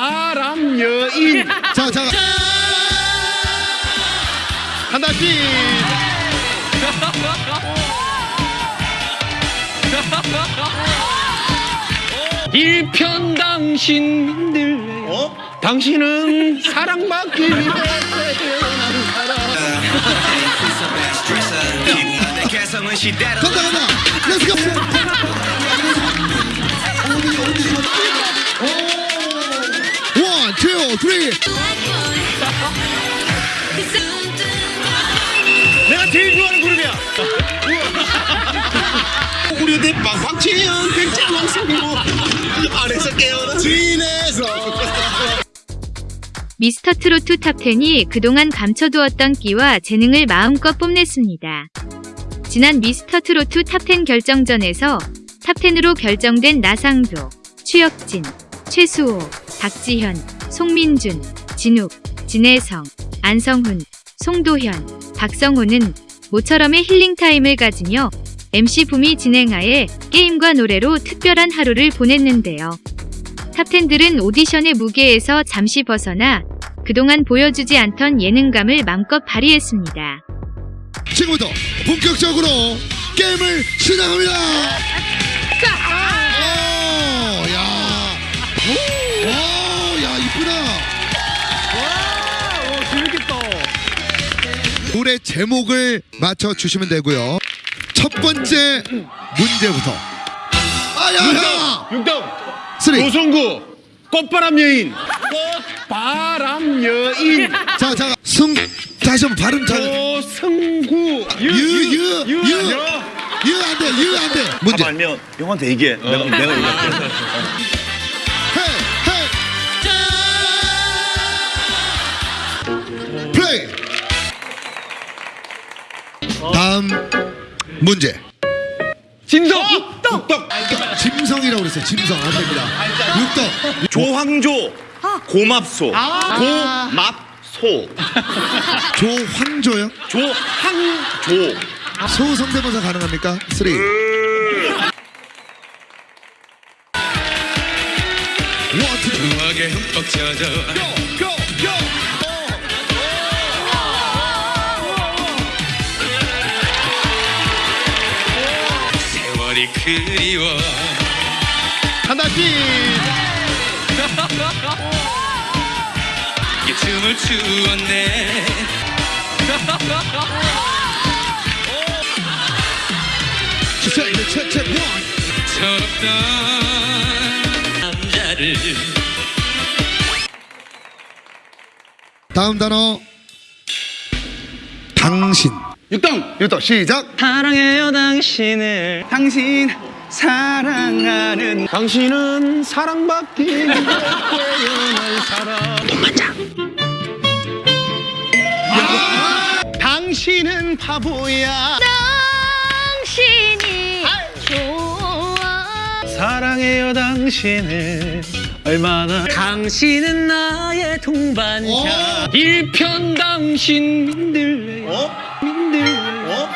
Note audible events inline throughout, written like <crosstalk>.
바람 여인 자, 자. 하나씩 일편 당신 민들레 어? 당신은 사랑받기 위해 태어난 사람 간다, 간다. Let's go. One, three. 내가 제일 좋아하는 그룹이야. 우리 대 박광채연 백장 왕성고 안에서 깨어나 진에서. 미스터 트로트 탑10이 그동안 감춰두었던 끼와 재능을 마음껏 뽐냈습니다. 지난 미스터 트로트 탑10 결정전에서 탑10으로 결정된 나상도, 추혁진, 최수호, 박지현, 송민준, 진욱, 진혜성, 안성훈, 송도현, 박성호는 모처럼의 힐링타임을 가지며 MC 붐이 진행하에 게임과 노래로 특별한 하루를 보냈는데요. 탑텐들은 오디션의 무게에서 잠시 벗어나 그동안 보여주지 않던 예능감을 맘껏 발휘했습니다. 지금부터 본격적으로 게임을 시작합니다. 노래 제목을 맞춰 주시면 되고요. 첫 번째 문제부터. 아, 야, 야. 육동 쓰리. 조성구 꽃바람 여인 꽃바람 여인 자, 자, 승. 다시 한번 발음 잘. 조성구 유, 유, 유. 유. 유, 안 돼, 유, 안 돼. 문제. 답 알면 형한테 얘기해 내가 내가 <laughs> 얘기할게 문제. 진성! 짐성이라고 그랬어요. 짐성. 안 됩니다. 육덕. 조황조. 고맙소. 고맙소. <laughs> 조황조요? 조항조. 소 성대모사 가능합니까? 쓰리. 원투 음악에 흠뻑 젖어. 세월 그리워 하나씩 <laughs> 이 춤을 추었네. <laughs> 철없던 남자를 다음 단어. 당신. 육동! 육덕 시작. 사랑해요 당신을. 당신 사랑하는 당신은 사랑받기 태어난 사람. 당신은 바보야. 당신이 좋아. 사랑해요 당신을. 얼마나. 당신은 나의 동반자. 어? 일편 당신 민들레 어? 민들레 어?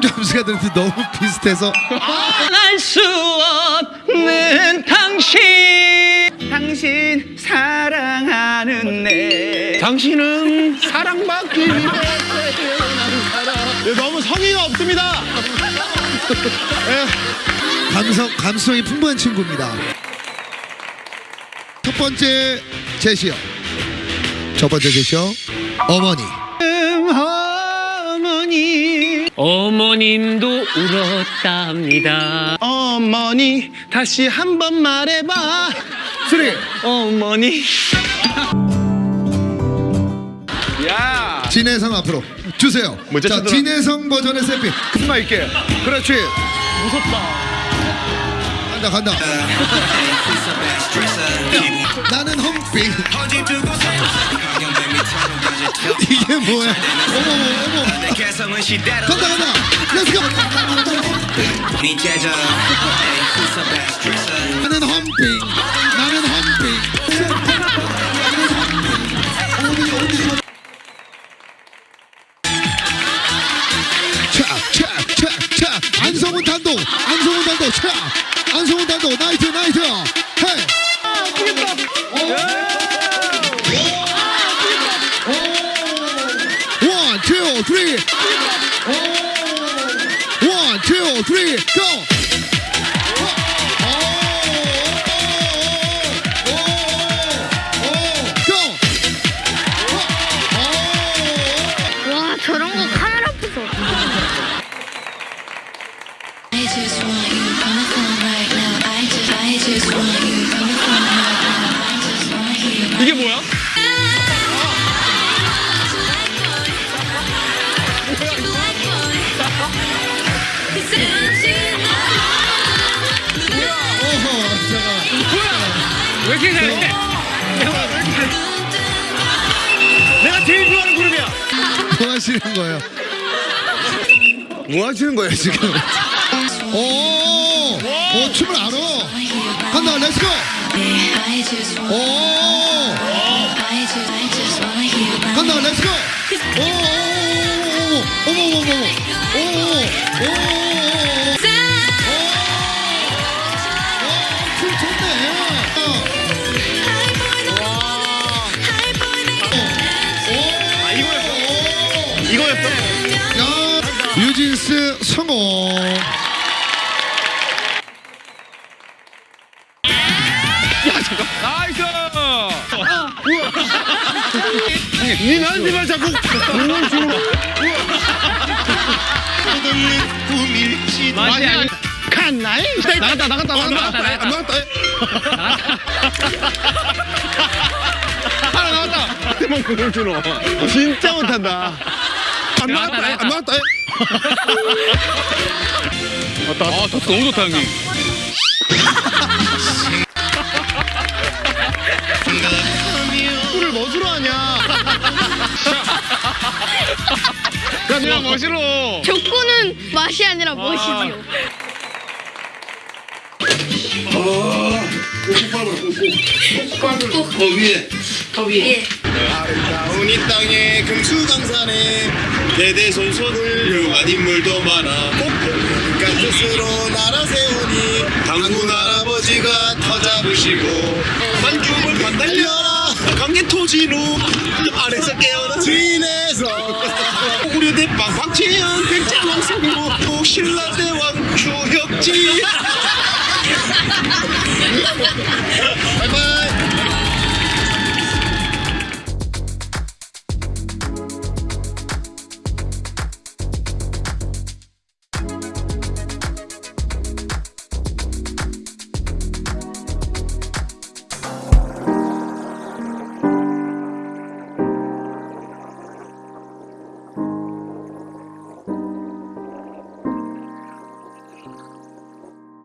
점수가 들었는데 너무 비슷해서. 알수 없는 당신 당신 사랑하는 내 당신은 사랑받기 위해 태어난 사람 네, 너무 성의가 없습니다 감성 감성이 풍부한 친구입니다. 첫 번째 제시어. 첫 번째 제시어. 어머니. 어머님도 울었답니다 어머니 다시 한 번 말해봐 쓰리. 어머니 야 진혜성 앞으로 주세요. 먼저 자, 쳐들어. 진혜성 버전의 세피. 승마 있게 그렇지 간다 간다. 나는 험빙. 이게 뭐야? 어머 어머 어머. 간다 간다. Let's go. 나는 험빙. 나는. 차차차차 안성훈 단독 안성훈 단독 차 안성훈 단독 나이트 나이트 three. One, two, three, go. 왜 이렇게 잘해? 내가 제일 좋아하는 그룹이야. 뭐 하시는 거예요? 뭐 하시는 거예요 지금? 오, 오 춤을 알아. 간다, let's go. I just want, 오. 간다, let's go. 오, 오, 오, 어머, 어머, 어머, 유진스 성공. 나이스. 니 나한테 말 자꾸 공을 주 는 맛이 아니. 칸나이? 나갔다 나갔다 나갔다. 나갔다, 나갔다. 안 나갔다. 하나 나갔다. 나한테만 공을 주노 진짜 못한다. 안 나갔다, 나갔다. 안 나갔다. 아, 토스 너무 좋다 형님. 야 그냥 멋으로 족구는 맛이 아니라 멋이지요. 아름다운 이 땅에 금수강산에 대대손손 훌륭한 인물도 많아. 꼭kaan 뜻으로 나라 세우니 당군 할아버지가 터 잡으시고 만주을 반달려라. 강개 토진우 아래서 깨어난 주인에서 우려대 빵빵치연 백제왕 승부 신라대왕 추혁지